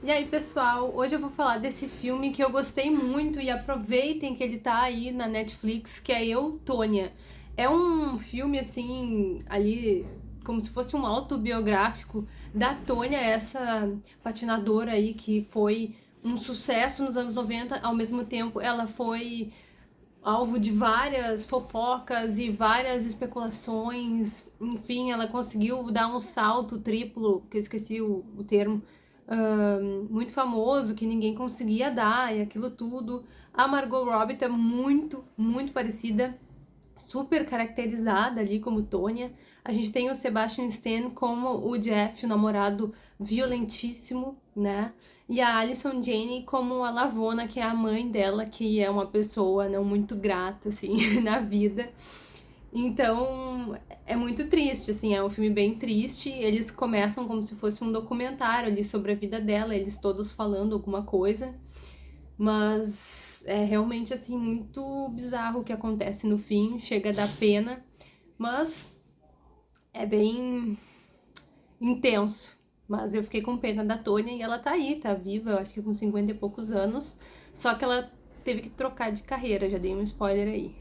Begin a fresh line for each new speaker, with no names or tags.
E aí, pessoal, hoje eu vou falar desse filme que eu gostei muito e aproveitem que ele tá aí na Netflix, que é Eu, Tônia. É um filme, assim, ali, como se fosse um autobiográfico da Tônia, essa patinadora aí que foi um sucesso nos anos 90, ao mesmo tempo ela foi alvo de várias fofocas e várias especulações, enfim, ela conseguiu dar um salto triplo, que eu esqueci o, o termo, muito famoso, que ninguém conseguia dar, e aquilo tudo. A Margot Robbie tá muito, muito parecida, super caracterizada ali como Tônia. A gente tem o Sebastian Stan como o Jeff, o namorado violentíssimo, né? E a Alison Jane como a Lavona, que é a mãe dela, que é uma pessoa não muito grata, assim, na vida. Então, é muito triste, assim, é um filme bem triste. Eles começam como se fosse um documentário ali sobre a vida dela, eles todos falando alguma coisa. Mas é realmente, assim, muito bizarro o que acontece no fim, chega a dar pena, mas é bem intenso. Mas eu fiquei com pena da Tônia e ela tá aí, tá viva, eu acho que com 50 e poucos anos. Só que ela teve que trocar de carreira, já dei um spoiler aí.